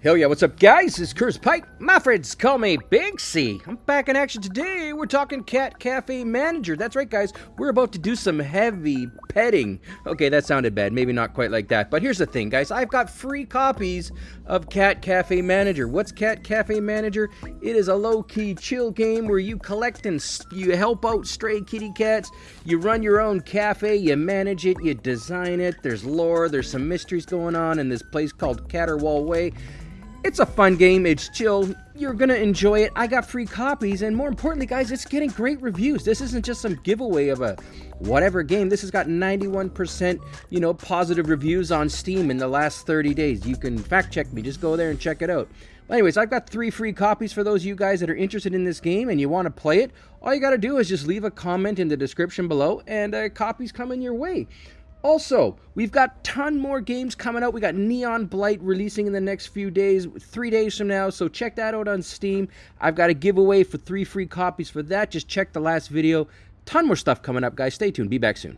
Hell yeah, what's up guys? It's Curse Pike. My friends call me Big C. I'm back in action today. We're talking Cat Cafe Manager. That's right guys, we're about to do some heavy petting. Okay, that sounded bad. Maybe not quite like that. But here's the thing guys, I've got free copies of Cat Cafe Manager. What's Cat Cafe Manager? It is a low-key chill game where you collect and you help out stray kitty cats. You run your own cafe, you manage it, you design it. There's lore, there's some mysteries going on in this place called Caterwall Way. It's a fun game, it's chill, you're gonna enjoy it. I got free copies, and more importantly, guys, it's getting great reviews. This isn't just some giveaway of a whatever game. This has got 91%, you know, positive reviews on Steam in the last 30 days. You can fact check me, just go there and check it out. anyways, I've got three free copies for those of you guys that are interested in this game and you want to play it. All you got to do is just leave a comment in the description below, and uh, copies coming your way. Also, we've got ton more games coming out. We got Neon Blight releasing in the next few days, three days from now. So check that out on Steam. I've got a giveaway for three free copies for that. Just check the last video. Ton more stuff coming up, guys. Stay tuned. Be back soon.